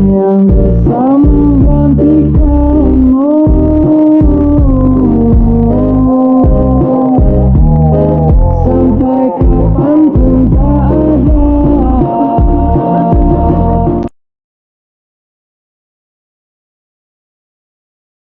yeah.